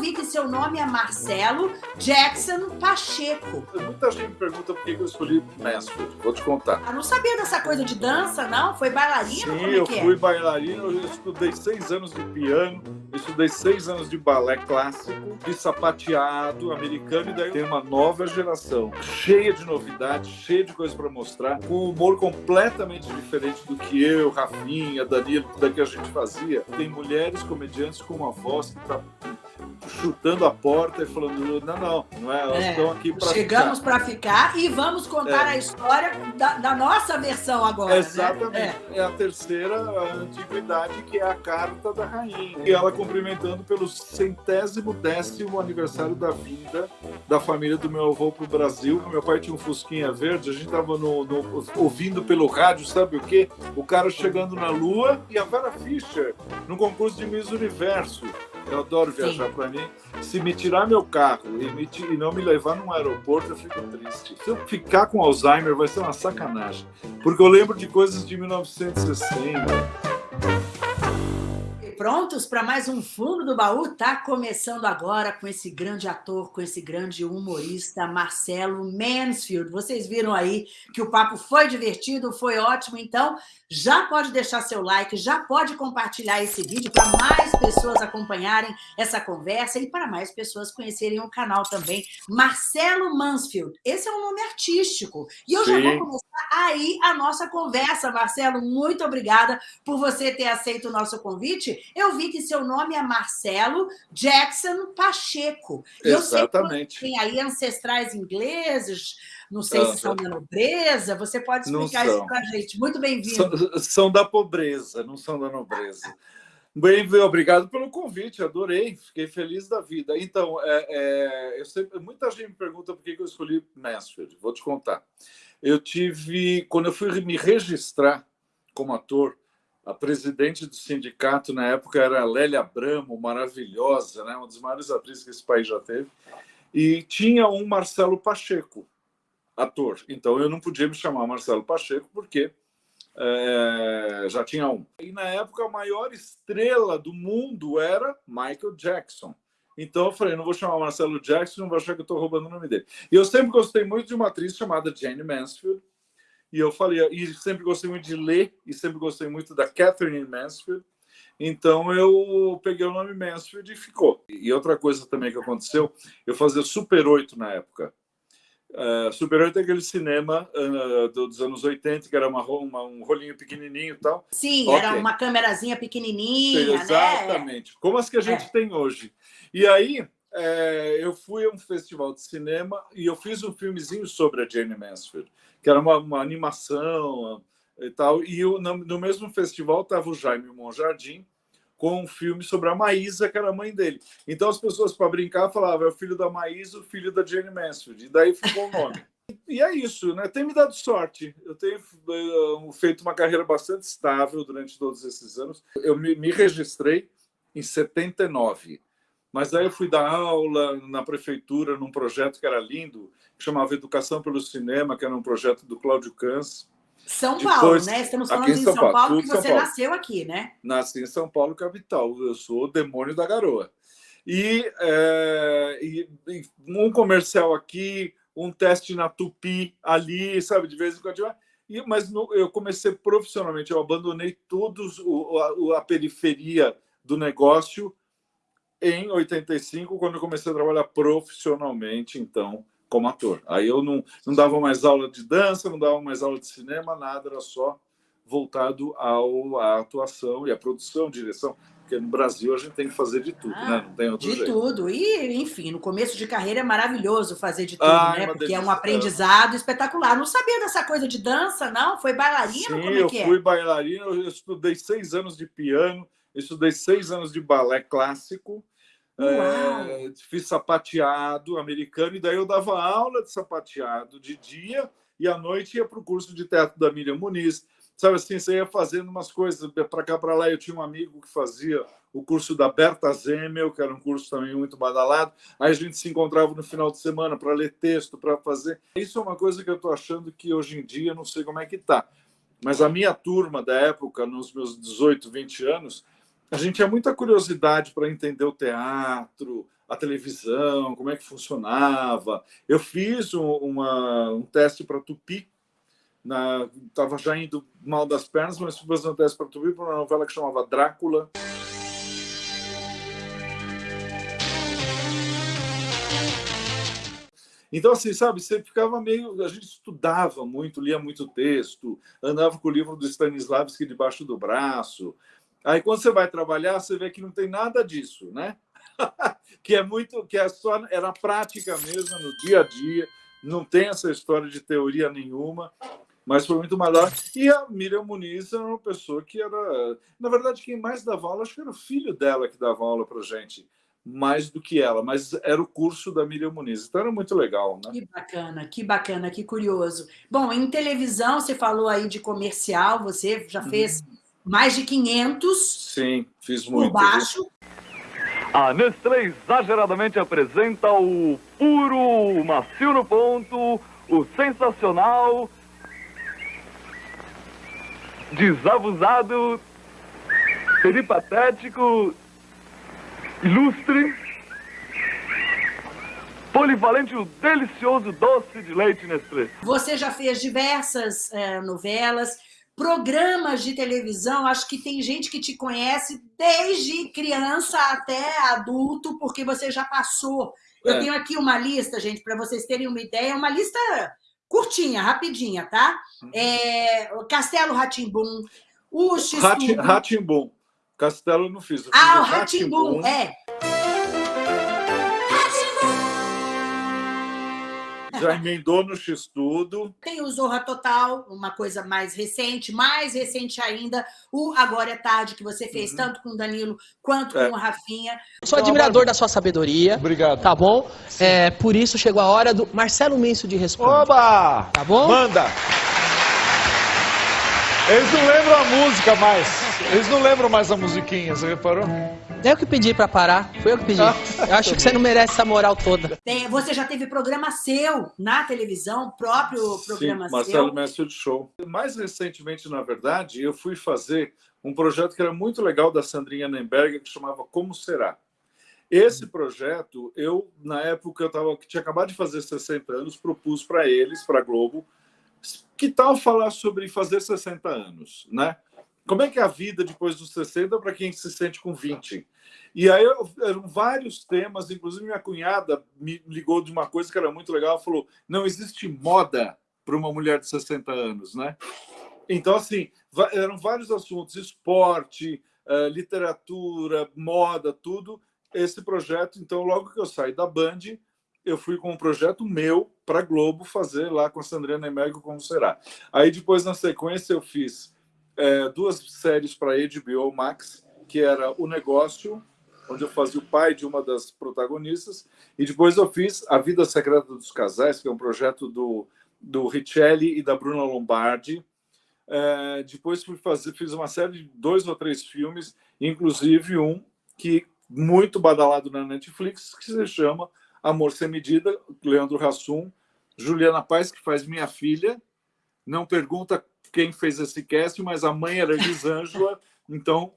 vi que seu nome é Marcelo Jackson Pacheco. Muita gente me pergunta por que eu escolhi Mansfield. Vou te contar. Ah, não sabia dessa coisa de dança, não? Foi bailarino? Sim, é eu é? fui bailarino, eu estudei seis anos de piano, eu estudei seis anos de balé clássico, de sapateado americano, e daí tem uma nova geração, cheia de novidades, cheia de coisas para mostrar, com um humor completamente diferente do que eu, Rafinha, Danilo, da que a gente fazia. Tem mulheres comediantes com uma voz que tá chutando a porta e falando, não, não, não é, elas É, estão aqui para Chegamos para ficar e vamos contar É. a história da, da nossa versão agora. Exatamente. Né? É. a terceira a antiguidade, que é a carta da rainha. E ela cumprimentando pelo centésimo décimo aniversário da vinda da família do meu avô para o Brasil. Meu pai tinha um Fusquinha verde, a gente estava no, no- ouvindo pelo rádio, sabe o quê? O cara chegando na Lua e a Vera Fischer no concurso de Miss Universo. Eu adoro viajar para mim. Se me tirar meu carro e, me e não me levar num aeroporto, eu fico triste. Se eu ficar com Alzheimer, vai ser uma sacanagem. Porque eu lembro de coisas de 1960. Prontos para mais um Fundo do Baú? Tá começando agora com esse grande ator, com esse grande humorista, Marcelo Mansfield. Vocês viram aí que o papo foi divertido, foi ótimo, então já pode deixar seu like, já pode compartilhar esse vídeo para mais pessoas acompanharem essa conversa e para mais pessoas conhecerem o canal também. Marcelo Mansfield, esse é um nome artístico. E eu já Sim. vou começar aí a nossa conversa, Marcelo. Muito obrigada por você ter aceito o nosso convite. Eu vi que seu nome é Marcelo Jackson Pacheco. Eu sei que Exatamente. tem aí ancestrais ingleses, não sei se Ah, são da nobreza. Você pode explicar isso para a gente. Muito bem-vindo. São, são da pobreza, não são da nobreza. Bem, obrigado pelo convite, adorei, fiquei feliz da vida. Então, é, é, eu sempre- muita gente me pergunta por que eu escolhi Mansfield. Vou te contar. Eu tive, quando eu fui me registrar como ator, a presidente do sindicato na época era a Lélia Abramo, maravilhosa, né? uma das maiores atrizes que esse país já teve, e tinha um Marcelo Pacheco, ator. Então eu não podia me chamar Marcelo Pacheco porque é, já tinha um. E na época a maior estrela do mundo era Michael Jackson. Então eu falei, não vou chamar Marcelo Jackson, não vou achar que eu estou roubando o nome dele. E eu sempre gostei muito de uma atriz chamada Jane Mansfield. E eu falei, e sempre gostei muito de ler, e sempre gostei muito da Catherine Mansfield. Então eu peguei o nome Mansfield e ficou. E outra coisa também que aconteceu, eu fazia Super 8 na época. Uh, Super 8 é aquele cinema uh, dos anos 80, que era uma, uma, um rolinho pequenininho e tal. Sim, Ok. era uma câmerazinha pequenininha, né? Exatamente. Como as que a gente É. tem hoje. E aí, é, eu fui a um festival de cinema e eu fiz um filmezinho sobre a Jane Mansfield, que era uma, uma animação e tal. E eu, no, no mesmo festival estava o Jaime Monjardim com um filme sobre a Maísa, que era a mãe dele. Então as pessoas, para brincar, falavam é o filho da Maísa, o filho da Jane Mansfield. E daí ficou o nome. E é isso, né? Tem me dado sorte. Eu tenho eh, feito uma carreira bastante estável durante todos esses anos. Eu me, me registrei em 79. Mas aí eu fui dar aula na prefeitura num projeto que era lindo, que chamava Educação pelo Cinema, que era um projeto do Cláudio Cans. São Depois, Paulo, né? Estamos falando em São Paulo, Paulo, que você Paulo. nasceu aqui, né? Nasci em São Paulo, capital. Eu sou o demônio da garoa. E, é, e- e um comercial aqui, um teste na Tupi ali, sabe, de vez em quando. E, mas no- eu comecei profissionalmente, eu abandonei todos o, a, a periferia do negócio em 85, quando eu comecei a trabalhar profissionalmente, então, como ator. Aí eu não, não dava mais aula de dança, não dava mais aula de cinema, nada, era só voltado ao, à atuação e à produção, direção, porque no Brasil a gente tem que fazer de tudo, Ah, né? Não tem outro De jeito. tudo. E, enfim, no começo de carreira é maravilhoso fazer de tudo, Ah, é né? Porque é um delícia. aprendizado espetacular. Não sabia dessa coisa de dança, não? Foi bailarina? Sim, Como é eu que é? fui bailarino, eu estudei seis anos de piano, eu estudei seis anos de balé clássico, é, fiz sapateado americano, e daí eu dava aula de sapateado de dia, e à noite ia para o curso de teatro da Miriam Muniz. Sabe assim, você ia fazendo umas coisas para cá, para lá. Eu tinha um amigo que fazia o curso da Berta Zemmel, que era um curso também muito badalado. Aí a gente se encontrava no final de semana para ler texto, para fazer. Isso é uma coisa que eu estou achando que hoje em dia não sei como é que está. Mas a minha turma da época, nos meus 18, 20 anos, a gente tinha muita curiosidade para entender o teatro, a televisão, como é que funcionava. Eu fiz um, uma, um teste para Tupi, estava já indo mal das pernas, mas fui fazer um teste para Tupi para uma novela que chamava Drácula. Então, assim, sabe, você ficava meio. A gente estudava muito, lia muito texto, andava com o livro do Stanislavski debaixo do braço. Aí, quando você vai trabalhar, você vê que não tem nada disso, né? que é muito, que é só era prática mesmo no dia a dia, não tem essa história de teoria nenhuma, mas foi muito melhor. E a Miriam Muniz era uma pessoa que era, na verdade, quem mais dava aula, acho que era o filho dela que dava aula para gente, mais do que ela, mas era o curso da Miriam Muniz, então era muito legal, né? Que bacana, que bacana, que curioso. Bom, em televisão, você falou aí de comercial, você já fez uhum. Mais de 500. Sim, fiz muito. Por baixo. A Nestlé exageradamente apresenta o puro, o macio no ponto, o sensacional, desabusado, peripatético, ilustre, polivalente o delicioso doce de leite Nestlé. Você já fez diversas é, novelas, programas de televisão, acho que tem gente que te conhece desde criança até adulto, porque você já passou. Eu é. tenho aqui uma lista, gente, para vocês terem uma ideia, uma lista curtinha, rapidinha, tá? Uhum. É, Castelo Ratimbum, o X. Ratimbum. Castelo não fiz. ah, o Ratimbum, é. Já emendou no X-Tudo. Tem o Zorra Total, uma coisa mais recente, mais recente ainda, o Agora é Tarde, que você fez uhum. tanto com o Danilo quanto é. com o Rafinha. Sou admirador da sua sabedoria. Obrigado. Tá bom? É, por isso chegou a hora do Marcelo Mencio de responder. Oba! Tá bom? Manda! Eles não lembram a música mais. Eles não lembram mais a musiquinha, você reparou? É eu que pedi pra parar, foi eu que pedi. Eu acho que você não merece essa moral toda. Tem, você já teve programa seu na televisão, próprio programa Sim, Marcelo seu? Mestre de Show. Mais recentemente, na verdade, eu fui fazer um projeto que era muito legal da Sandrinha Nemberger, que chamava Como Será. Esse projeto, eu, na época, eu tava, que tinha acabado de fazer 60 anos, propus para eles, para a Globo, que tal falar sobre fazer 60 anos, né? Como é que é a vida depois dos 60 para quem se sente com 20? E aí eram vários temas, inclusive minha cunhada me ligou de uma coisa que era muito legal, ela falou: "Não existe moda para uma mulher de 60 anos, né?" Então assim, eram vários assuntos, esporte, eh, literatura, moda, tudo. Esse projeto, então logo que eu saí da Band, eu fui com um projeto meu para Globo fazer lá com a Sandrina Emergo como será. Aí depois na sequência eu fiz é, duas séries para HBO Max, que era O Negócio, onde eu fazia o pai de uma das protagonistas, e depois eu fiz A Vida Secreta dos Casais, que é um projeto do, do Richelli e da Bruna Lombardi. É, depois fui fazer, fiz uma série de dois ou três filmes, inclusive um que muito badalado na Netflix, que se chama Amor Sem Medida, Leandro Hassum, Juliana Paz, que faz minha filha, não pergunta quem fez esse cast, mas a mãe era Elisângela. então,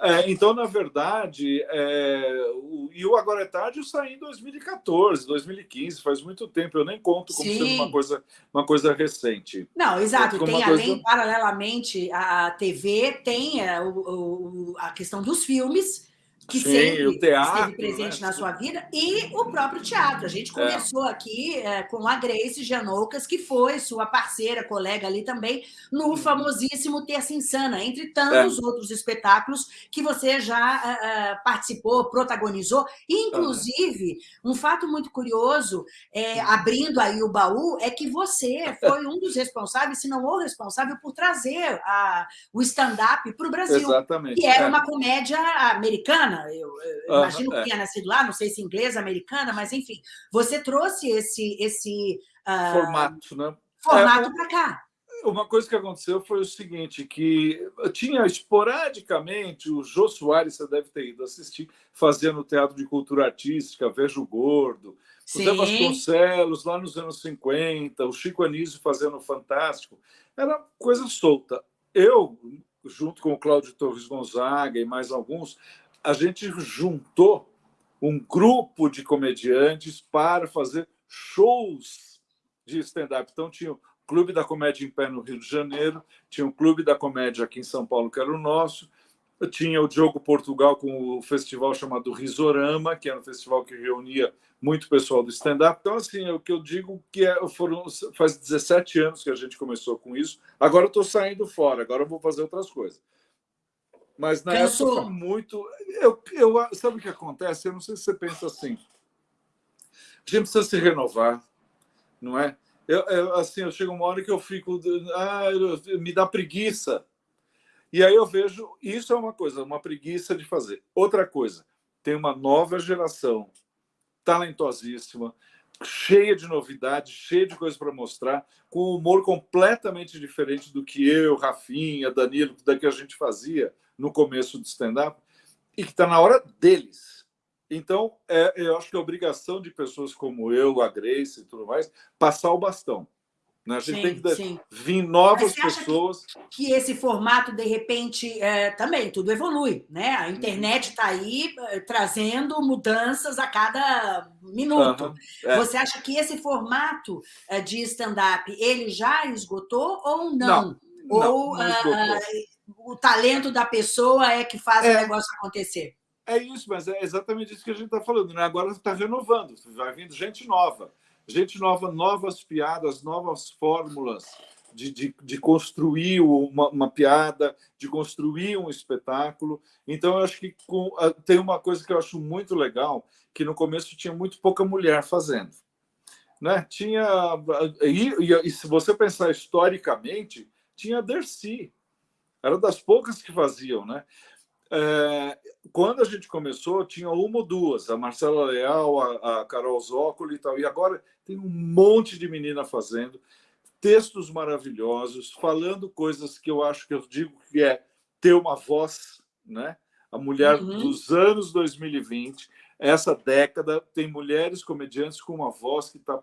é, então, na verdade, é, o, e o Agora é Tarde eu saí em 2014, 2015, faz muito tempo, eu nem conto como Sim. sendo uma coisa, uma coisa recente. Não, exato, tem coisa... além, paralelamente, a TV tem a, é, o, a questão dos filmes, que Sim, sempre o teatro, esteve presente né? na sua vida, e o próprio teatro. A gente começou é. aqui é, com a Grace Janoucas, que foi sua parceira, colega ali também, no uhum. famosíssimo Terça Insana, entre tantos é. outros espetáculos que você já uh, participou, protagonizou. Inclusive, um fato muito curioso, é, abrindo aí o baú, é que você foi um dos responsáveis, se não o responsável, por trazer a, o stand-up para o Brasil. Exatamente. Que era é. uma comédia americana americana, eu, eu imagino que é. tenha nascido lá, não sei se inglesa, americana, mas enfim, você trouxe esse, esse uh, formato, né? Formato é, para cá. Uma coisa que aconteceu foi o seguinte, que tinha esporadicamente, o Jô Soares, você deve ter ido assistir, fazendo teatro de cultura artística, Vejo Gordo, o Zé Vasconcelos, lá nos anos 50, o Chico Anísio fazendo Fantástico, era coisa solta. Eu, junto com o Cláudio Torres Gonzaga e mais alguns, a gente juntou um grupo de comediantes para fazer shows de stand-up. Então, tinha o Clube da Comédia em Pé no Rio de Janeiro, tinha o Clube da Comédia aqui em São Paulo, que era o nosso, tinha o Diogo Portugal com o festival chamado Risorama, que era um festival que reunia muito pessoal do stand-up. Então, assim, é o que eu digo que é, foram, faz 17 anos que a gente começou com isso. Agora eu estou saindo fora, agora eu vou fazer outras coisas. Mas na Pensou. época muito. Eu, eu, sabe o que acontece? Eu não sei se você pensa assim. A gente precisa se renovar, não é? Eu, eu, assim, eu chego uma hora que eu fico. Ah, me dá preguiça. E aí eu vejo. Isso é uma coisa, uma preguiça de fazer. Outra coisa, tem uma nova geração talentosíssima, cheia de novidades, cheia de coisas para mostrar, com um humor completamente diferente do que eu, Rafinha, Danilo, da que a gente fazia no começo do stand-up, e que está na hora deles. Então, é, eu acho que é obrigação de pessoas como eu, a Grace e tudo mais, passar o bastão. Né? A gente sim, tem que vir novas pessoas. Que, que, esse formato, de repente, é, também tudo evolui. Né? A internet está uhum. aí é, trazendo mudanças a cada minuto. Uhum, é. Você acha que esse formato é, de stand-up ele já esgotou ou não? não ou não, não o talento da pessoa é que faz é. o negócio acontecer? É isso, mas é exatamente isso que a gente está falando. Né? Agora está renovando, vai vindo gente nova gente nova, novas piadas, novas fórmulas de, de, de construir uma, uma, piada, de construir um espetáculo. Então, eu acho que com, tem uma coisa que eu acho muito legal, que no começo tinha muito pouca mulher fazendo. Né? Tinha e, e, e se você pensar historicamente, tinha a Dercy. Era das poucas que faziam, né? É, quando a gente começou, tinha uma ou duas, a Marcela Leal, a, a Carol Zócoli e tal, e agora tem um monte de menina fazendo textos maravilhosos, falando coisas que eu acho que eu digo que é ter uma voz, né? A mulher uhum. dos anos 2020, essa década, tem mulheres comediantes com uma voz que está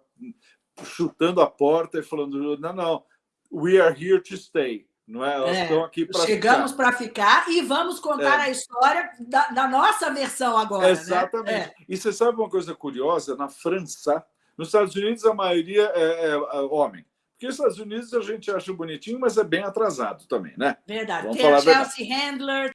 chutando a porta e falando: não, não, we are here to stay. Não é? Elas é, estão aqui para Chegamos para ficar e vamos contar é. a história da, da, nossa versão agora. Né? Exatamente. Né? E você sabe uma coisa curiosa? Na França, nos Estados Unidos, a maioria é, é, homem. Porque nos Estados Unidos a gente acha bonitinho, mas é bem atrasado também, né? Verdade. Vamos tem a Chelsea verdade. Handler,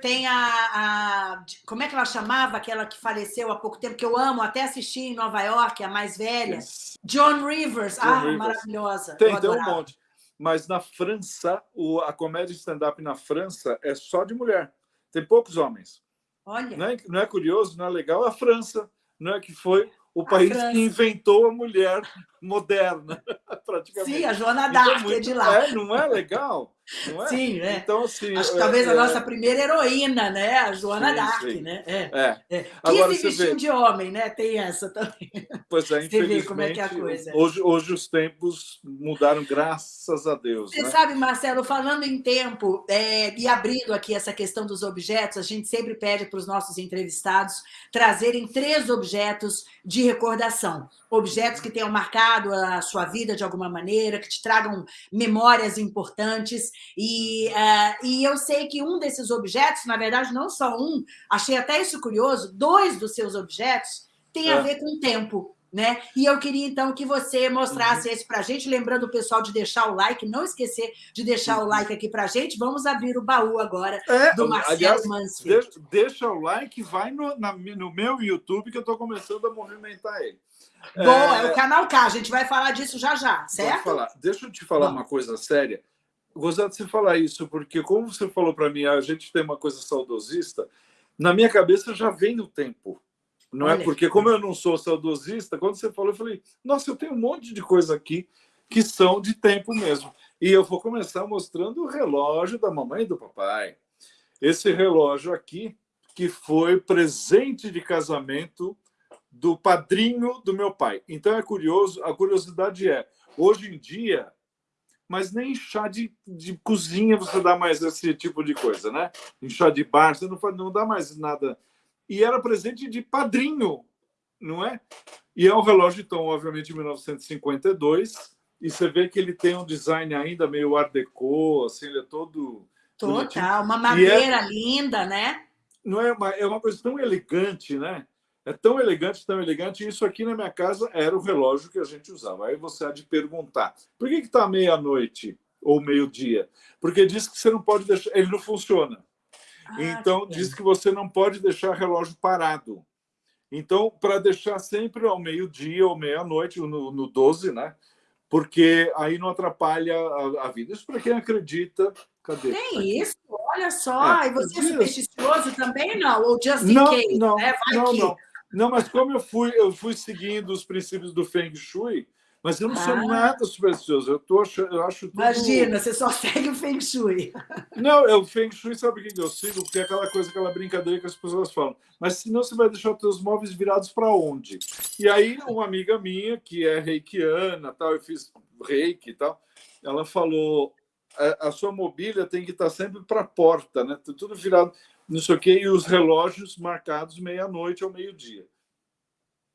tem a, a, Como é que ela chamava? Aquela que faleceu há pouco tempo, que eu amo, até assisti em Nova York, a mais velha. Yes. John Rivers. John ah, Rivers. maravilhosa. Tem, tem um monte. Mas na França, o, a comédia stand-up na França é só de mulher. Tem poucos homens. Olha. Não é, não é curioso, não é legal? A França, não é que foi o país que inventou a mulher moderna, praticamente. Sim, a Joana então, Dark então, é de lá. É, não é legal? É? Sim, né? Então, assim, Acho que é, talvez é, a nossa primeira heroína, né? A Joana Dark, né? É. é. é. Agora, se vestiu de homem, né? Tem essa também. Pois é, infelizmente, você vê como é que é a coisa. Hoje, hoje os tempos mudaram, graças a Deus. Você né? sabe, Marcelo, falando em tempo é, e abrindo aqui essa questão dos objetos, a gente sempre pede para os nossos entrevistados trazerem três objetos de recordação. Objetos que tenham marcado a sua vida de alguma maneira, que te tragam memórias importantes e, uh, e eu sei que um desses objetos, na verdade, não só um, achei até isso curioso, dois dos seus objetos têm é. a ver com o tempo. Né? E eu queria, então, que você mostrasse uhum. esse para a gente, lembrando o pessoal de deixar o like, não esquecer de deixar uhum. o like aqui para a gente. Vamos abrir o baú agora é, do Marcelo aliás, Mansfield. Deixa, deixa, o like, vai no, na, no meu YouTube, que eu estou começando a movimentar ele. Bom, é... é... o canal K, a gente vai falar disso já já, certo? Deixa eu te falar Bom. uma coisa séria. Gostava de você falar isso, porque como você falou para mim, a gente tem uma coisa saudosista, na minha cabeça já vem o tempo. Não é? Olha. é porque, como eu não sou saudosista, quando você falou, eu falei, nossa, eu tenho um monte de coisa aqui que são de tempo mesmo. E eu vou começar mostrando o relógio da mamãe e do papai. Esse relógio aqui, que foi presente de casamento do padrinho do meu pai. Então é curioso, a curiosidade é, hoje em dia, mas nem em chá de, de cozinha você dá mais esse tipo de coisa, né? Em chá de bar, você não, não dá mais nada. E era presente de padrinho, não é? E é um relógio, então, obviamente, de 1952, e você vê que ele tem um design ainda meio art déco, assim, ele é todo... Total, uma é madeira é, linda, né? Não é uma, é uma coisa tão elegante, né? É tão elegante, tão elegante. Isso aqui na minha casa era o relógio que a gente usava. Aí você há de perguntar: por que está meia-noite ou meio-dia? Porque diz que você não pode deixar. Ele não funciona. Ah, então, que diz que você não pode deixar o relógio parado. Então, para deixar sempre ao meio-dia ou meia-noite, no, no 12, né? Porque aí não atrapalha a, a vida. Isso para quem acredita. Cadê? Tem isso? Olha só. É, e você é supersticioso também, não? Ou just in não, case? Não, né? não, não. Não, mas como eu fui, eu fui seguindo os princípios do Feng Shui, mas eu não sou ah. nada supersticioso. Eu, tô, eu acho tudo... Imagina, você só segue o Feng Shui. Não, é o Feng Shui, sabe o que eu sigo? Porque é aquela coisa, aquela brincadeira que as pessoas falam. Mas senão você vai deixar os seus móveis virados para onde? E aí, uma amiga minha, que é reikiana, tal, eu fiz reiki e tal, ela falou: a, a sua mobília tem que estar sempre para a porta, né? Tudo virado não sei o quê, e os relógios marcados meia-noite ou meio-dia.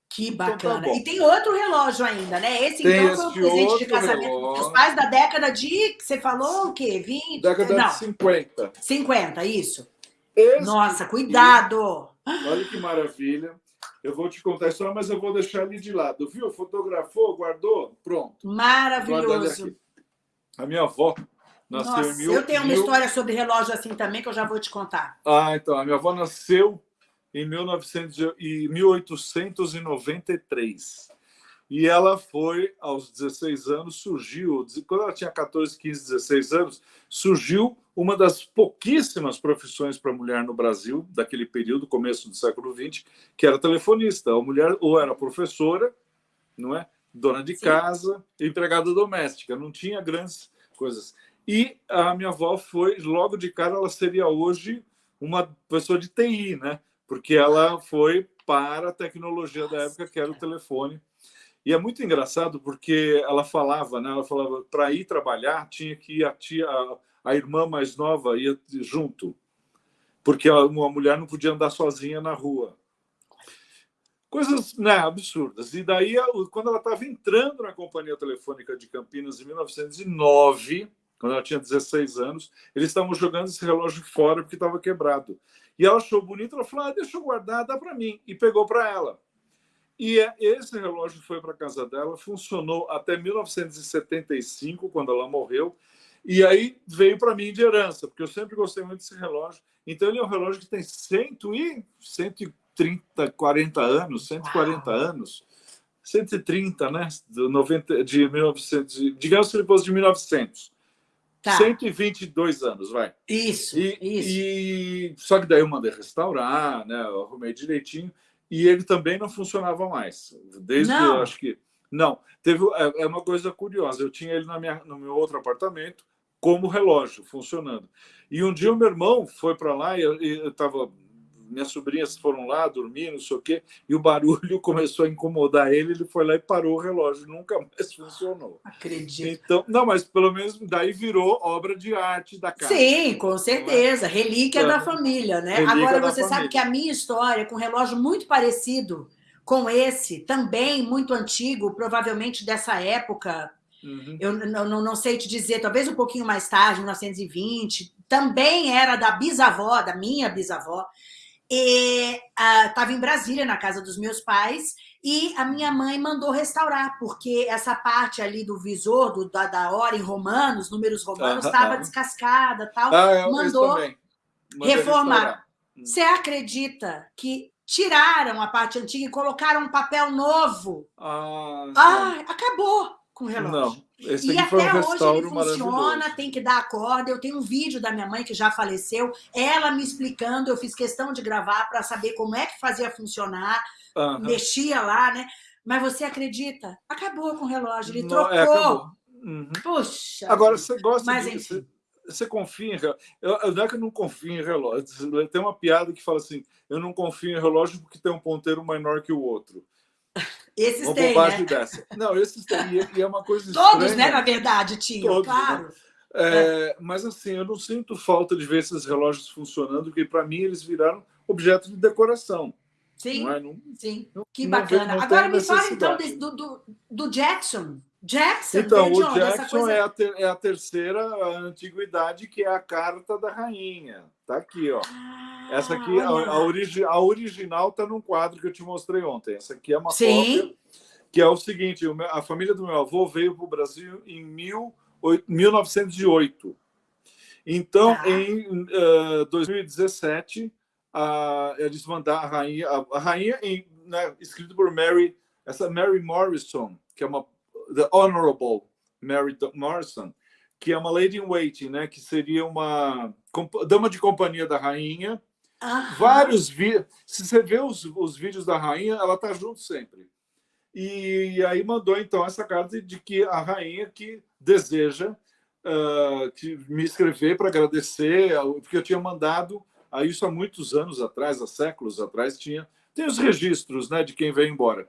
Que bacana. Então, tá e tem outro relógio ainda, né? Esse tem então foi um presente de casamento dos pais da década de. Você falou o quê? 20? Década Não. de 50. 50, isso. Esse Nossa, cuidado! Olha que maravilha. Eu vou te contar a história, mas eu vou deixar ali de lado. Viu? Fotografou, guardou? Pronto. Maravilhoso. A minha avó Nasceu Nossa, em mil, eu tenho uma mil... história sobre relógio assim também que eu já vou te contar. Ah, então. A minha avó nasceu em 1900 e 1893. E ela foi, aos 16 anos, surgiu, quando ela tinha 14, 15, 16 anos, surgiu uma das pouquíssimas profissões para mulher no Brasil, daquele período, começo do século XX, que era telefonista. A mulher ou era professora, não é? Dona de Sim. casa, empregada doméstica, não tinha grandes coisas. E a minha avó foi, logo de cara, ela seria hoje uma pessoa de TI, né? Porque ela foi para a tecnologia da época, que era o telefone. E é muito engraçado porque ela falava, né? Ela falava para ir trabalhar tinha que ir a tia, a, a irmã mais nova ia junto, porque uma mulher não podia andar sozinha na rua. Coisas né, absurdas. E daí, quando ela estava entrando na Companhia Telefônica de Campinas em 1909, quando ela tinha 16 anos, eles estavam jogando esse relógio fora porque estava quebrado. E ela achou bonito, ela falou: ah, deixa eu guardar, dá para mim. E pegou para ela. E é, esse relógio foi para a casa dela, funcionou até 1975, quando ela morreu. E aí veio para mim de herança, porque eu sempre gostei muito desse relógio. Então ele é um relógio que tem 100 e 130, 40 anos, 140 Uau. anos. 130, né? De, 90, de 1900, digamos que ele fosse de 1900. Tá. 122 anos, vai. Isso, e, isso. E, só que daí eu mandei restaurar, né? Eu arrumei direitinho. E ele também não funcionava mais. Desde, não. acho que... Não, teve é, é uma coisa curiosa. Eu tinha ele na minha, no meu outro apartamento como relógio, funcionando. E um dia o meu irmão foi para lá e eu estava minhas sobrinhas foram lá dormir, não sei o quê, e o barulho começou a incomodar ele, ele foi lá e parou o relógio, nunca mais funcionou. Acredito. Então, não, mas pelo menos daí virou obra de arte da casa. Sim, com certeza, é? relíquia é. da família, né? Agora você família. sabe que a minha história com um relógio muito parecido com esse, também muito antigo, provavelmente dessa época, Uhum. Eu não, não, sei te dizer, talvez um pouquinho mais tarde, 1920, também era da bisavó, da minha bisavó, e estava uh, em Brasília, na casa dos meus pais, e a minha mãe mandou restaurar, porque essa parte ali do visor, do, da, da hora em romanos, números romanos, estava descascada tal. Ah, mandou reformar. Hum. Você acredita que tiraram a parte antiga e colocaram um papel novo? Ah, ah acabou com relógio. Não. Esse e até um hoje ele funciona, tem que dar a corda. Eu tenho um vídeo da minha mãe que já faleceu, ela me explicando, eu fiz questão de gravar para saber como é que fazia funcionar, uhum. mexia lá, né? Mas você acredita? Acabou com o relógio, ele Não, é, trocou. É, uhum. Puxa. Agora, você gosta Mas, de. Você, você confia em relógio? Eu, não é que eu não confio em relógio. Tem uma piada que fala assim: eu não confio em relógio porque tem um ponteiro menor que o outro. Esses uma têm, né? dessa. Não, esses têm. E é uma coisa Todos, estranha. né, na verdade, tinham, Todos, né? claro. Né? É, é. Mas assim, eu não sinto falta de ver esses relógios funcionando, porque para mim eles viraram objeto de decoração. Sim, não é? não, sim. Não, que bacana. Agora me fala então do, do, do, Jackson, Jackson? Então, o Jackson coisa- é, a ter- é a terceira antiguidade, que é a carta da rainha. Tá aqui, ó. Ah, Essa aqui, a, olha a lá. origi- a original está num quadro que eu te mostrei ontem. Essa aqui é uma Sim. cópia, que é o seguinte: a família do meu avô veio para o Brasil em mil oi- 1908. Então, Tá. em eh, 2017, a, eles mandaram a rainha, a, a rainha em, né, escrito por Mary, essa Mary Morrison, que é uma the Honorable Mary Morrison, que é uma lady in waiting, né, que seria uma dama de companhia da rainha. Aham. Vários vídeos. Se você vê os, os vídeos da rainha, ela tá junto sempre. E aí mandou então essa carta de que a rainha que deseja ah, que me escrever para agradecer, porque eu tinha mandado a isso há muitos anos atrás, há séculos atrás, tinha tem os registros, né, de quem veio embora.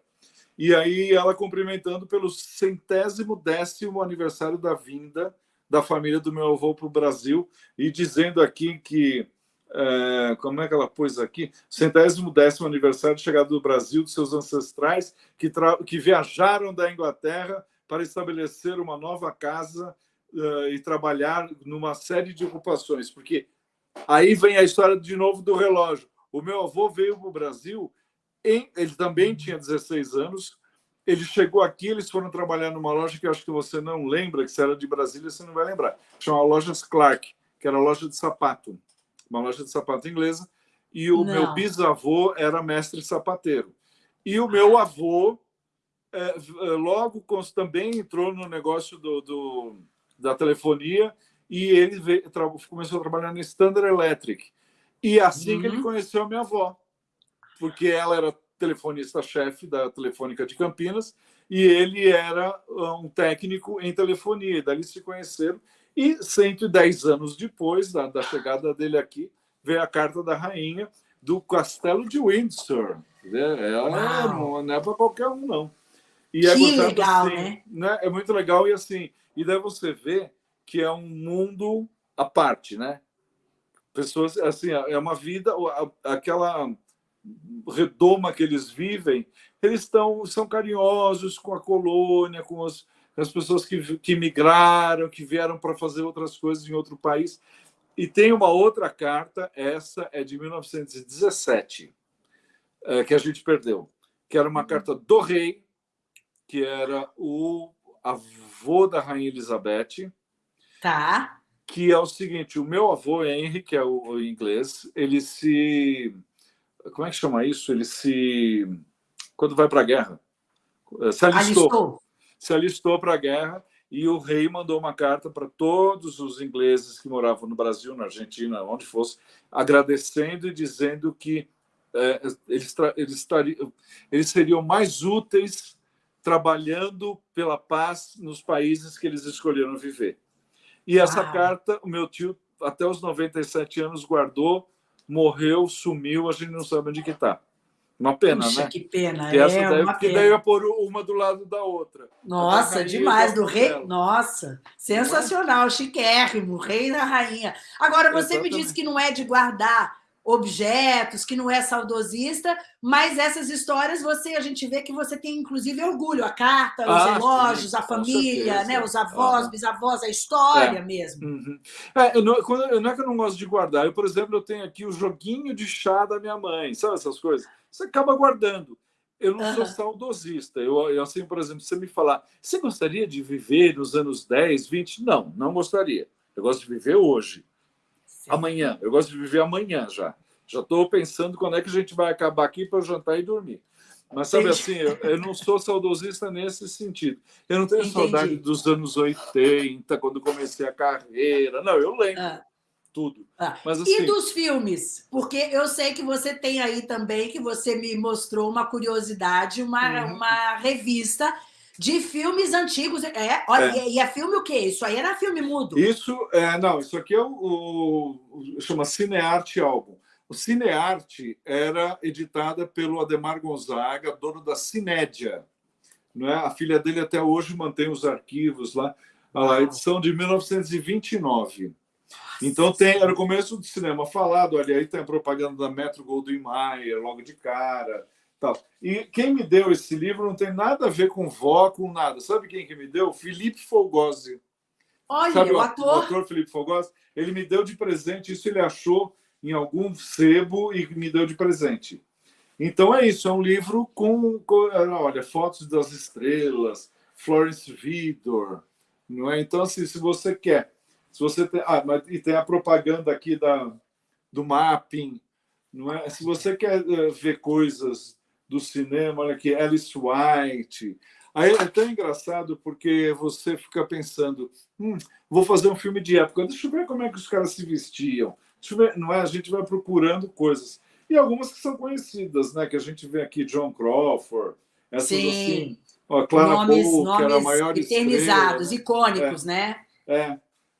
E aí ela cumprimentando pelo centésimo décimo aniversário da vinda da família do meu avô para o Brasil e dizendo aqui que é, como é que ela pôs aqui? Centésimo décimo aniversário de chegada do Brasil dos seus ancestrais que, que viajaram da Inglaterra para estabelecer uma nova casa eh, e trabalhar numa série de ocupações. Porque aí vem a história de novo do relógio. O meu avô veio para o Brasil, em, ele também tinha 16 anos. Ele chegou aqui, eles foram trabalhar numa loja que eu acho que você não lembra, que se era de Brasília, você não vai lembrar. Chama Lojas Clark, que era loja de sapato uma loja de sapato inglesa, e o Não. meu bisavô era mestre sapateiro. E o meu avô é, é, logo também entrou no negócio do, do- da telefonia e ele veio- começou a trabalhar na Standard Electric. E assim que ele Uhum. conheceu a minha avó, porque ela era telefonista-chefe da Telefônica de Campinas e ele era ah, um técnico em telefonia. E Dali se conheceram e 110 anos depois da, da chegada dele aqui, veio a carta da rainha do Castelo de Windsor. É, ela não, não é para qualquer um, não. E Que gostado legal, assim, né? É muito legal e assim, e daí você vê que é um mundo à parte, né? Pessoas, assim, é uma vida, aquela redoma que eles vivem, eles estão são carinhosos com a colônia, com as, as pessoas que, que migraram, que vieram para fazer outras coisas em outro país. E tem uma outra carta, essa é de 1917, é, que a gente perdeu, que era uma carta do rei, que era o avô da rainha Elizabeth, Tá. que é o seguinte: o meu avô Henry, que é o, o inglês, ele se. Como é que chama isso? Ele se. Quando vai para a guerra? Eh, Se alistou. Alistou. Se alistou para a guerra e o rei mandou uma carta para todos os ingleses que moravam no Brasil, na Argentina, onde fosse, agradecendo e dizendo que eh, eles, eles, estariam- eles seriam mais úteis trabalhando pela paz nos países que eles escolheram viver. E essa Uau. carta, o meu tio, até os 97 anos, guardou, morreu, sumiu, a gente não sabe onde que está. Uma pena, Puxa, né? que pena. Que essa é daí, uma porque pena. daí eu ia pôr uma do lado da outra. Nossa, demais, do rei. Nossa, sensacional, chiquérrimo, rei da rainha. Agora, você me Exatamente. disse que não é de guardar objetos, que não é saudosista, mas essas histórias você a gente vê que você tem inclusive orgulho, a carta, os Ah, relógios, sim, a família, né, os avós, Aham. bisavós, a história É. mesmo. Uhum. É, eu não, quando, não é que eu não gosto de guardar. Eu, por exemplo, eu tenho aqui o joguinho de chá da minha mãe. Sabe essas coisas? Você acaba guardando. Eu não sou saudosista. Eu, eu, assim, por exemplo, se você me falar, você gostaria de viver nos anos 10, 20? Não, não gostaria. Eu gosto de viver hoje. Amanhã. Eu gosto de viver amanhã já. Já estou pensando quando é que a gente vai acabar aqui para jantar e dormir. Mas sabe Entendi. assim, eu, eu não sou saudosista nesse sentido. Eu não tenho Entendi. saudade dos anos 80, quando comecei a carreira. Não, eu lembro Ah. tudo. Ah, Mas assim, E dos filmes? Porque eu sei que você tem aí também, que você me mostrou uma curiosidade, uma, Uhum. uma revista de filmes antigos. É, olha, e é filme o quê? Isso aí era filme mudo. isso é, não, isso aqui é o, o- chama Cinearte Álbum. O Cinearte era editada pelo Ademar Gonzaga, dono da Cinédia. Não é? A filha dele até hoje mantém os arquivos lá. A Uau. edição de 1929. Então tem, era o começo do cinema falado, olha aí tem a propaganda da Metro Goldwyn Mayer logo de cara. Tal. E quem me deu esse livro não tem nada a ver com vó, com nada. Sabe quem que me deu? Felipe Fogosi. Olha, Sabe o ator. o ator Felipe Fogosi? Ele me deu de presente, isso ele achou em algum sebo e me deu de presente. Então é isso, é um livro com, com olha, fotos das estrelas, Florence Vidor, não é? Então assim, se você quer, se você tem, ah, mas, e tem a propaganda aqui da do mapping, não é? Se você quer eh, ver coisas do cinema, olha aqui, Alice White. Aí é tão engraçado porque você fica pensando, hum, vou fazer um filme de época, deixa eu ver como é que os caras se vestiam. Deixa eu ver, não é? A gente vai procurando coisas. E algumas que são conhecidas, né? Que a gente vê aqui, John Crawford, essas Sim. assim. Ó, Clara nomes Bow, que era a nomes maior eternizados, estrela. icônicos, né? É,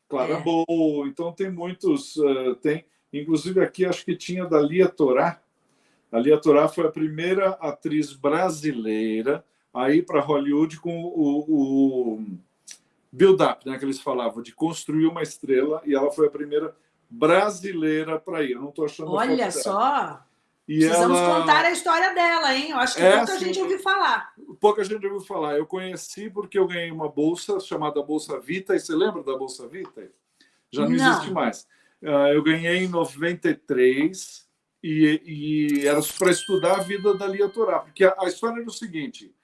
Clara É. Bow. Então tem muitos, eh, tem, inclusive aqui acho que tinha da Lia Torá. A Lia Torá foi a primeira atriz brasileira a ir para Hollywood com o, o build-up, né, que eles falavam, de construir uma estrela, e ela foi a primeira brasileira para ir. Eu não estou achando Olha só. E Precisamos ela... contar a história dela, hein? Eu acho que É, pouca gente ouviu falar. Pouca gente ouviu falar. Eu conheci porque eu ganhei uma bolsa chamada Bolsa Vita. E você lembra da Bolsa Vita? Já não, Não. existe mais. Ah, Eu ganhei em 93 e, e era para estudar a vida da Lia Torá. Porque a, a história era o seguinte: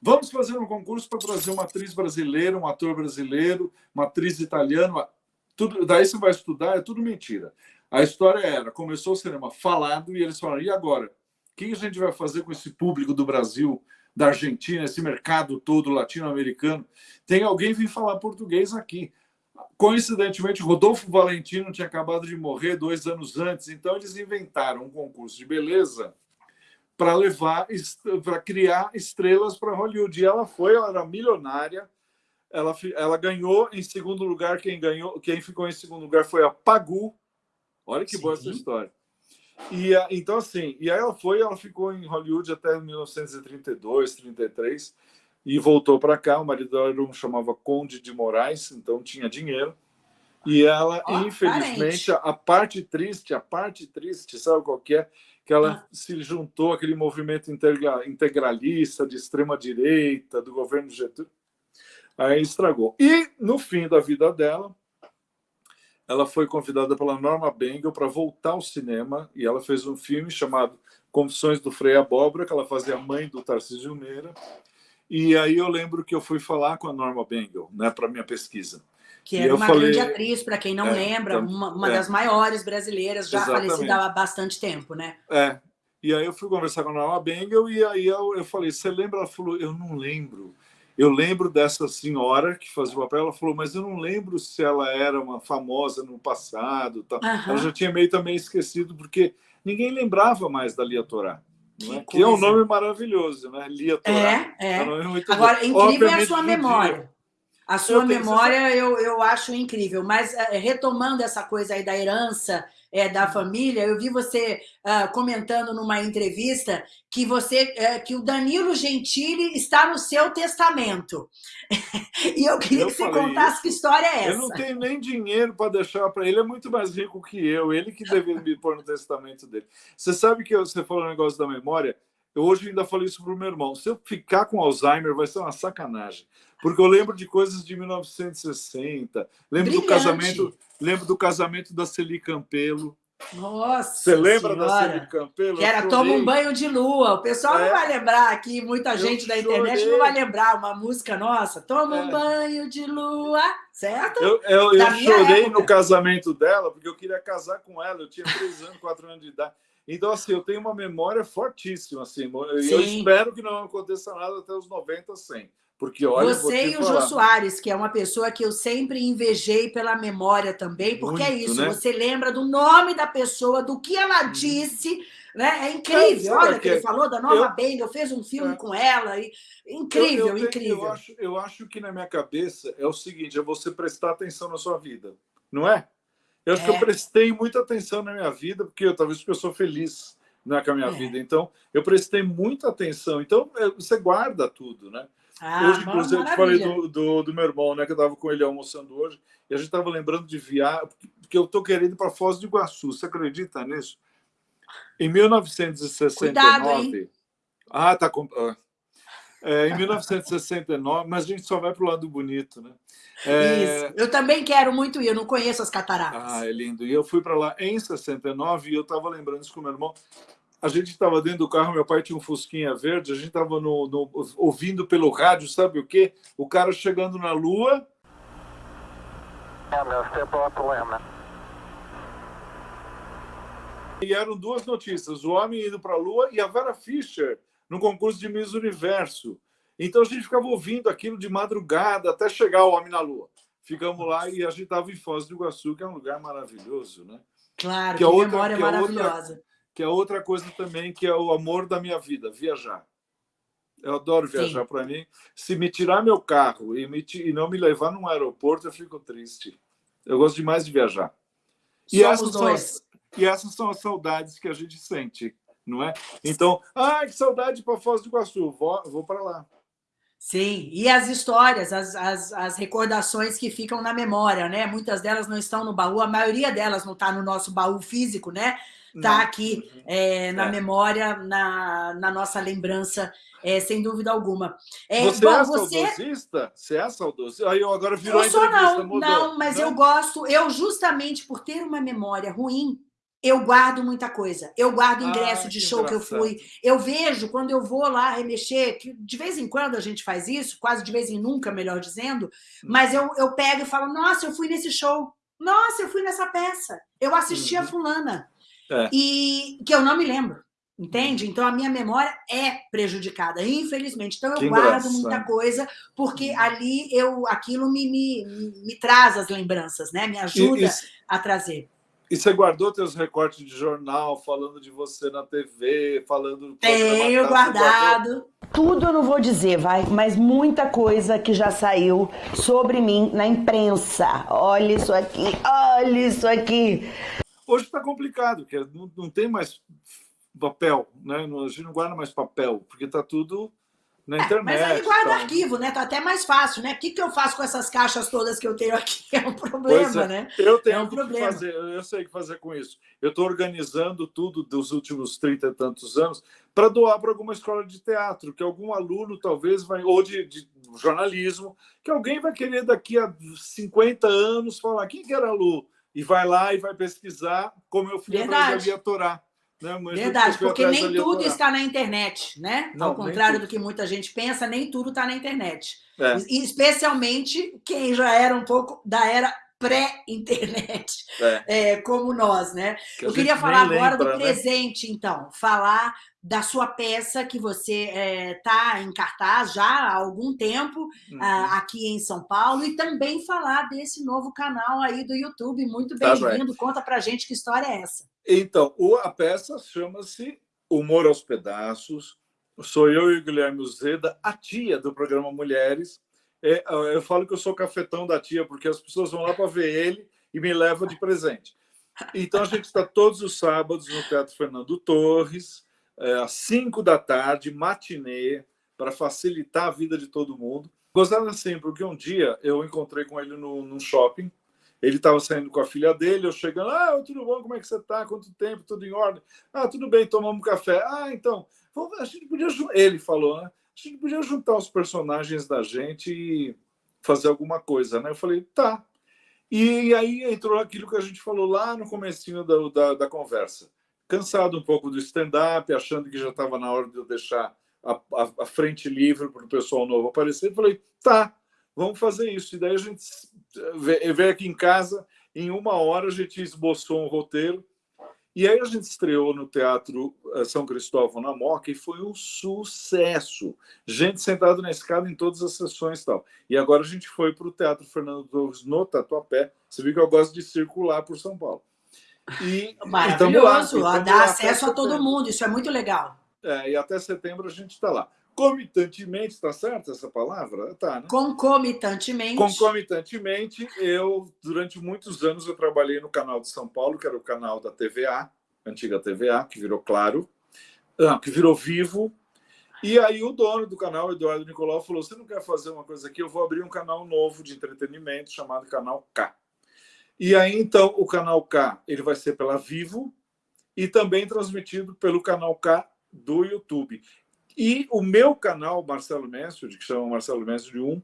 vamos fazer um concurso para trazer uma atriz brasileira, um ator brasileiro, uma atriz italiana. Tudo, daí você vai estudar, é tudo mentira. A história era: começou o cinema falado e eles falaram, e agora? O que a gente vai fazer com esse público do Brasil, da Argentina, esse mercado todo latino-americano? Tem alguém vir falar português aqui. Coincidentemente, Rodolfo Valentino tinha acabado de morrer dois anos antes, então eles inventaram um concurso de beleza para levar, para criar estrelas para Hollywood. E ela foi, ela era milionária. Ela, ela ganhou em segundo lugar. Quem ganhou, quem ficou em segundo lugar foi a Pagu. Olha que boa essa Sim. história. E então assim, e aí ela foi, ela ficou em Hollywood até 1932, 33 e voltou para cá. O marido dela um chamava Conde de Moraes, então tinha dinheiro. E ela, Ó, infelizmente, a, a parte triste, a parte triste, sabe qual que é? Que ela Ah. se juntou àquele movimento integra- integralista de extrema direita do governo Getúlio. Aí estragou. E no fim da vida dela, ela foi convidada pela Norma Bengel para voltar ao cinema e ela fez um filme chamado Confissões do Frei Abóbora, que ela fazia a mãe do Tarcísio Meira. E aí eu lembro que eu fui falar com a Norma Bengel, né, para minha pesquisa. Que era uma falei- grande atriz, para quem não É, lembra, então, uma, uma é. das maiores brasileiras, já Exatamente. falecida há bastante tempo, né? É. E aí eu fui conversar com a Norma Bengel e aí eu, eu falei, você lembra? Ela falou, eu não lembro. Eu lembro dessa senhora que fazia o papel. Ela falou, mas eu não lembro se ela era uma famosa no passado. Tal. Aham. Ela já tinha meio também esquecido, porque ninguém lembrava mais da Lia Torá. Não é? Que Que é um nome maravilhoso, né? Lia Torá. É, é. É um Agora, bom. incrível é a Obviamente, sua memória. A sua Eu memória eu, eu acho incrível, mas eh, retomando essa coisa aí da herança eh, da família, eu vi você ah, comentando numa entrevista que você eh, que o Danilo Gentili está no seu testamento. e eu queria Eu que você contasse isso. que história é essa. Eu não tenho nem dinheiro para deixar para ele, é muito mais rico que eu. Ele que deveria me pôr no testamento dele. Você sabe que você falou um negócio da memória? Eu hoje ainda falei isso para o meu irmão. Se eu ficar com Alzheimer, vai ser uma sacanagem. Porque eu lembro de coisas de 1960, lembro do Brilhante. casamento, lembro do casamento da Celi Campelo. Nossa Você lembra da Senhora. Celi Campelo? Que era. Toma um banho de lua. O pessoal É. não vai lembrar aqui, muita Eu gente da internet chorei. não vai lembrar uma música nossa. Toma um É. banho de lua, certo? Eu, eu, eu Da chorei época. no casamento dela, porque eu queria casar com ela. Eu tinha três anos, quatro anos de idade. Então, assim, eu tenho uma memória fortíssima. Assim, eu espero que não aconteça nada até os 90, 100. Porque, olha, Você e o falar, Jô Soares, que é uma pessoa que eu sempre invejei pela memória também, porque é Muito, isso, né? você lembra do nome da pessoa, do que ela disse, né? É incrível. Sabe Olha, que ele falou da Nova eu- Bengel, fez um filme É. com ela. E... eu- Incrível, eu, tenho- incrível. Eu acho, eu acho que na minha cabeça é o seguinte: é você prestar atenção na sua vida, não é? Eu acho que É. eu prestei muita atenção na minha vida, porque eu, talvez porque eu sou feliz né, com a minha É. vida. Então, eu prestei muita atenção. Então, é, você guarda tudo, né? Ah, hoje, inclusive, eu te falei do, do, do meu irmão, né? Que eu estava com ele almoçando hoje, e a gente estava lembrando de viagem, porque eu estou querendo ir para Foz do Iguaçu. Você acredita nisso? Em 1969, Cuidado? Ah, tá. Com... Ah. É, em 1969, mas a gente só vai para o lado bonito, né? É... Isso. Eu também quero muito ir, eu não conheço as cataratas. Ah, é lindo. E eu fui para lá em 69 e eu estava lembrando isso com meu irmão. A gente estava dentro do carro, meu pai tinha um Fusquinha verde, a gente estava no, no, ouvindo pelo rádio, sabe o quê? O cara chegando na Lua. E eram duas notícias: o homem indo para a Lua e a Vera Fischer no concurso de Miss Universo. Então a gente ficava ouvindo aquilo de madrugada até chegar o Homem na Lua. Ficamos lá e a gente estava em Foz do Iguaçu, que é um lugar maravilhoso, né? Claro, que, é outra, memória que é maravilhosa. Outra, que é outra coisa também, que é o amor da minha vida, viajar. Eu adoro viajar para mim. Se me tirar meu carro e, me, e não me levar num aeroporto, eu fico triste. Eu gosto demais de viajar. E essas, são as, e essas são as saudades que a gente sente não é? Então, ai, que saudade para Foz do Iguaçu, vou, vou para lá. Sim, e as histórias, as, as, as, recordações que ficam na memória, né? Muitas delas não estão no baú, a maioria delas não está no nosso baú físico, né? Está aqui é, na é. memória, na, na nossa lembrança, é, sem dúvida alguma. É, você bom, é saudosista? Você é saudosista? Aí agora virou eu sou, não, mudou. não, mas não? eu gosto, eu justamente por ter uma memória ruim, eu guardo muita coisa. Eu guardo ingresso ah, de show engraçado. que eu fui. Eu vejo, quando eu vou lá remexer, que de vez em quando a gente faz isso, quase de vez em nunca, melhor dizendo, hum. mas eu, eu pego e falo, nossa, eu fui nesse show. Nossa, eu fui nessa peça. Eu assisti uhum. a fulana. É. E que eu não me lembro. Entende? Uhum. Então a minha memória é prejudicada, infelizmente. Então eu que guardo engraçado. muita coisa, porque uhum. ali eu aquilo me, me, me traz as lembranças, né? Me ajuda e, e, a trazer. E você guardou teus recortes de jornal, falando de você na TV, falando... Tenho guardado. Tudo eu não vou dizer, vai, mas muita coisa que já saiu sobre mim na imprensa. Olha isso aqui, olha isso aqui. Hoje está complicado, porque não, não tem mais papel, né? A gente não guarda mais papel, porque está tudo na internet. É, mas aí guarda tá. arquivo, né? Tá até mais fácil, né? O que, que eu faço com essas caixas todas que eu tenho aqui? É um problema, é. né? Eu tenho é um que problema. fazer, eu sei o que fazer com isso. Eu estou organizando tudo dos últimos 30 e tantos anos para doar para alguma escola de teatro, que algum aluno talvez vai, ou de, de, jornalismo, que alguém vai querer daqui a 50 anos falar quem que era a Lu? E vai lá e vai pesquisar, como eu fui Verdade. a Torá. Né? Verdade, porque nem tudo está na internet, né? Não, Ao contrário do que muita gente pensa, nem tudo está na internet. É. Especialmente quem já era um pouco da era pré-internet, é. é, como nós, né? Que Eu queria falar agora lembra, do né? presente, né? então, falar da sua peça que você está é, em cartaz já há algum tempo uhum. uh, aqui em São Paulo e também falar desse novo canal aí do YouTube. Muito tá bem-vindo. Tá Conta pra gente que história é essa. Então, a peça chama-se Humor aos Pedaços. Sou eu e o Guilherme Zeda, a tia do programa Mulheres. É, eu falo que eu sou cafetão da tia, porque as pessoas vão lá para ver ele e me levam de presente. Então, a gente está todos os sábados no Teatro Fernando Torres, é, às 5 da tarde, matinê, para facilitar a vida de todo mundo. Gostava assim, porque um dia eu encontrei com ele no, no shopping, ele estava saindo com a filha dele, eu chegando, ah, tudo bom, como é que você está? Quanto tempo? Tudo em ordem? Ah, tudo bem, tomamos café. Ah, então, a gente podia... Ele falou, né? A gente podia juntar os personagens da gente e fazer alguma coisa, né? Eu falei, tá. E aí entrou aquilo que a gente falou lá no comecinho da, da, da conversa. Cansado um pouco do stand-up, achando que já estava na hora de eu deixar a, a, a frente livre para o pessoal novo aparecer, eu falei, tá, vamos fazer isso. E daí a gente veio aqui em casa, em uma hora a gente esboçou um roteiro, e aí a gente estreou no Teatro eh, São Cristóvão na Moca e foi um sucesso. Gente sentada na escada em todas as sessões e tal. E agora a gente foi para o Teatro Fernando Torres no Tatuapé. Você viu que eu gosto de circular por São Paulo. E, Maravilhoso, lá, dá acesso a todo mundo, isso é muito legal. É, e até setembro a gente está lá. Concomitantemente, está certo essa palavra? Tá, né? Concomitantemente. Concomitantemente, eu, durante muitos anos, eu trabalhei no canal de São Paulo, que era o canal da TVA, antiga TVA, que virou Claro, ah, que virou Vivo. E aí o dono do canal, Eduardo Nicolau, falou, você não quer fazer uma coisa aqui? Eu vou abrir um canal novo de entretenimento chamado Canal K. E aí, então, o Canal K ele vai ser pela Vivo e também transmitido pelo Canal K do YouTube. E o meu canal, Marcelo Mansfield, que chama Marcelo Mansfield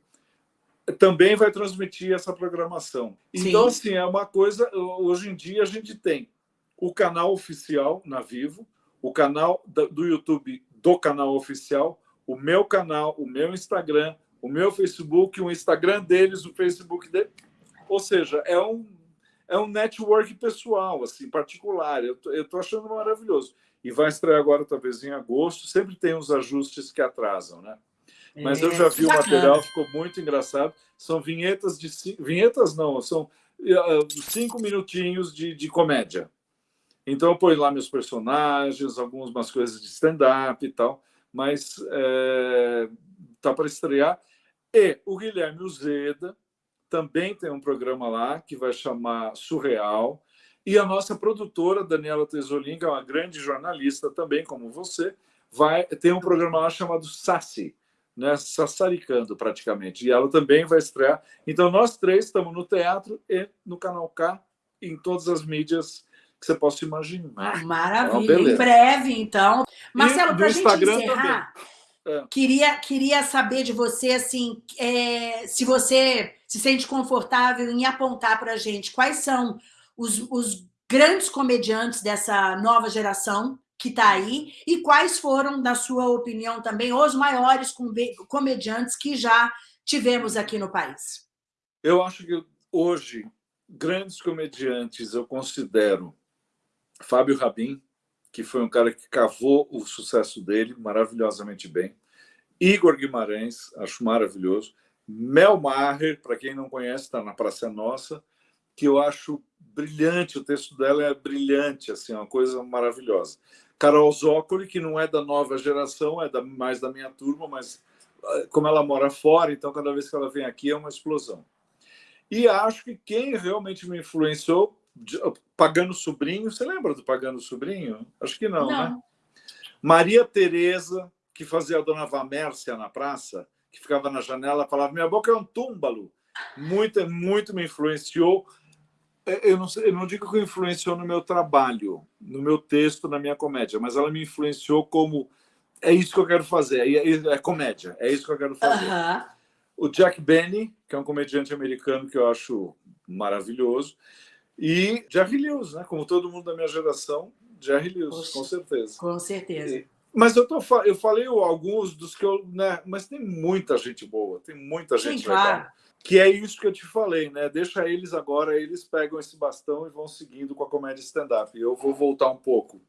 1, também vai transmitir essa programação. Sim. Então, assim, é uma coisa... Hoje em dia, a gente tem o canal oficial na Vivo, o canal do YouTube do canal oficial, o meu canal, o meu Instagram, o meu Facebook, o Instagram deles, o Facebook deles. Ou seja, é um, é um network pessoal, assim, particular. Eu estou achando maravilhoso. E vai estrear agora, talvez, em agosto. Sempre tem uns ajustes que atrasam, né? Mas é, eu já vi o material, ficou muito engraçado. São vinhetas de... Vinhetas não, são uh, cinco minutinhos de, de comédia. Então eu ponho lá meus personagens, algumas coisas de stand-up e tal, mas é, tá para estrear. E o Guilherme Uzeda também tem um programa lá que vai chamar Surreal. E a nossa produtora, Daniela Tesolin, que é uma grande jornalista também, como você, vai ter um programa lá chamado Sassi, né? sassaricando praticamente. E ela também vai estrear. Então, nós três estamos no teatro e no Canal K, em todas as mídias que você possa imaginar. Maravilha. Então, em breve, então. Marcelo, para a gente encerrar, é. queria, queria saber de você, assim, é, se você se sente confortável em apontar para a gente quais são os, os grandes comediantes dessa nova geração que está aí e quais foram, na sua opinião também, os maiores comediantes que já tivemos aqui no país. Eu acho que hoje, grandes comediantes, eu considero Fábio Rabin, que foi um cara que cavou o sucesso dele maravilhosamente bem. Igor Guimarães, acho maravilhoso. Mel Maher, para quem não conhece, está na Praça Nossa, que eu acho brilhante, o texto dela é brilhante, assim, uma coisa maravilhosa. Carol Zócoli, que não é da nova geração, é da, mais da minha turma, mas ah, como ela mora fora, então cada vez que ela vem aqui é uma explosão. E acho que quem realmente me influenciou Pagano Sobrinho, você lembra do Pagano Sobrinho? Acho que não, não. né? Maria Tereza, que fazia a Dona Vamércia na praça, que ficava na janela, falava, minha boca é um túmbalo. Muito, muito me influenciou. É, eu não, eu não digo que influenciou no meu trabalho, no meu texto, na minha comédia, mas ela me influenciou como é isso que eu quero fazer, é, é, é comédia, é isso que eu quero fazer. Uh -huh. O Jack Benny, que é um comediante americano que eu acho maravilhoso. E Jerry Lewis, né? como todo mundo da minha geração, Jerry Lewis, Poxa, com certeza. Com certeza. E, mas eu, tô, eu falei alguns dos que eu... Né, mas tem muita gente boa, tem muita gente Sim, legal. Claro. Que é isso que eu te falei, né? Deixa eles agora, eles pegam esse bastão e vão seguindo com a comédia stand-up. Eu vou voltar um pouco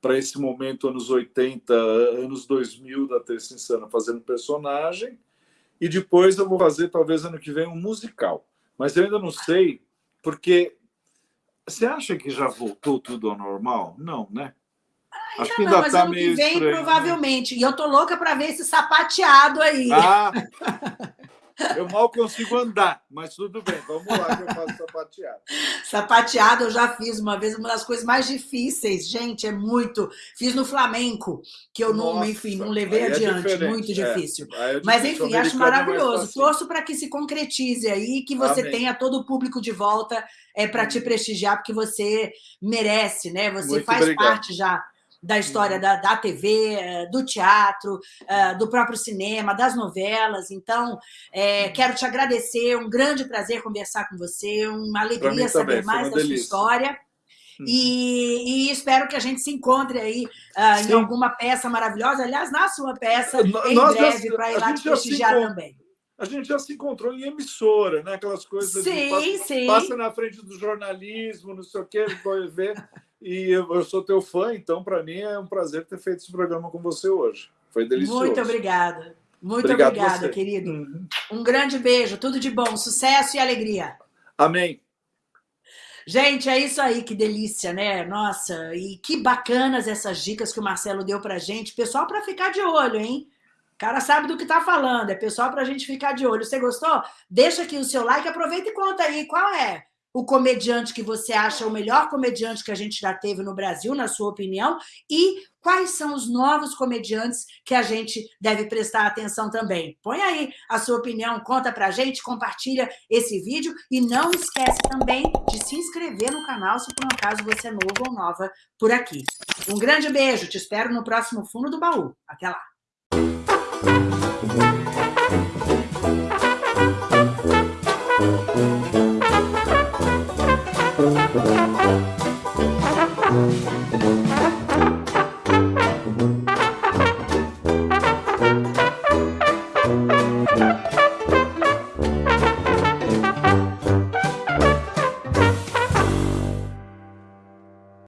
para esse momento, anos 80, anos 2000 da Terça Insana, fazendo personagem. E depois eu vou fazer, talvez, ano que vem, um musical. Mas eu ainda não sei, porque você acha que já voltou tudo ao normal? Não, né? Acho ainda não, mas tá ano que vem, estranho, né? provavelmente. Né? E eu tô louca para ver esse sapateado aí. Ah, eu mal consigo andar, mas tudo bem, vamos lá que eu faço sapateado. Sapateado eu já fiz uma vez, uma das coisas mais difíceis, gente, é muito. Fiz no flamenco, que eu não, Nossa, enfim, não levei é adiante, muito é, difícil. É, mas enfim, acho maravilhoso. Torço para que se concretize aí, que você Amém. tenha todo o público de volta é, para te prestigiar, porque você merece, né? Você muito faz obrigado. parte já da história uhum. da, da TV, eh, do teatro, eh, do próprio cinema, das novelas. Então, é, quero te agradecer, um grande prazer conversar com você, uma alegria saber mais da delícia. sua história. Uhum. E, e, espero que a gente se encontre aí uh, em alguma peça maravilhosa, aliás, na sua peça, em Nós breve, para ir lá te prestigiar também. A gente já se encontrou em emissora, né? aquelas coisas sim, passa, sim. passa na frente do jornalismo, não sei o quê, vai ver. E eu sou teu fã, então para mim é um prazer ter feito esse programa com você hoje. Foi delicioso. Muito obrigada. Muito Obrigado obrigada, querido. Uhum. Um grande beijo, tudo de bom, sucesso e alegria. Amém. Gente, é isso aí, que delícia, né? Nossa, e que bacanas essas dicas que o Marcelo deu pra gente. Pessoal, para ficar de olho, hein? O cara sabe do que tá falando, é pessoal para a gente ficar de olho. Você gostou? Deixa aqui o seu like, aproveita e conta aí qual é o comediante que você acha o melhor comediante que a gente já teve no Brasil, na sua opinião, e quais são os novos comediantes que a gente deve prestar atenção também. Põe aí a sua opinião, conta pra gente, compartilha esse vídeo e não esquece também de se inscrever no canal se por um acaso você é novo ou nova por aqui. Um grande beijo, te espero no próximo Fundo do Baú. Até lá! Thank you.